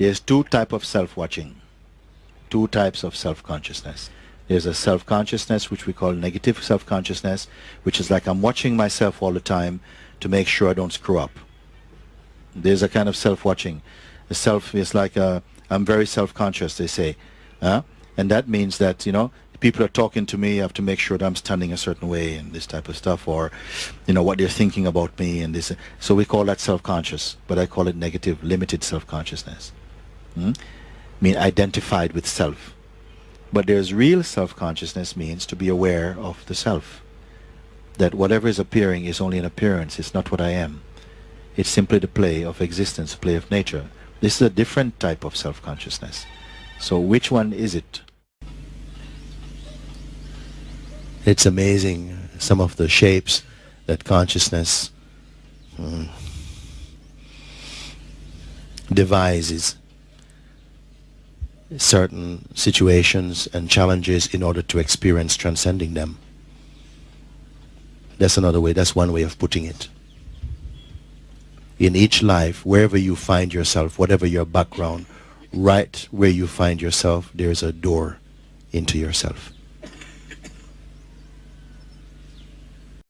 There's two type of self-watching, two types of self-consciousness. There's a self-consciousness which we call negative self-consciousness, which is like I'm watching myself all the time to make sure I don't screw up. There's a kind of self-watching. The self is like I'm very self-conscious, they say. Uh, and that means that, you know, people are talking to me, I have to make sure that I'm standing a certain way and this type of stuff, or, you know, what they're thinking about me and this. So we call that self-conscious, but I call it negative, limited self-consciousness. Hmm? mean identified with self. But there's real self-consciousness means to be aware of the self. That whatever is appearing is only an appearance, it's not what I am. It's simply the play of existence, play of nature. This is a different type of self-consciousness. So which one is it? It's amazing some of the shapes that consciousness mm, devises certain situations and challenges in order to experience transcending them. That's another way, that's one way of putting it. In each life, wherever you find yourself, whatever your background, right where you find yourself, there's a door into yourself.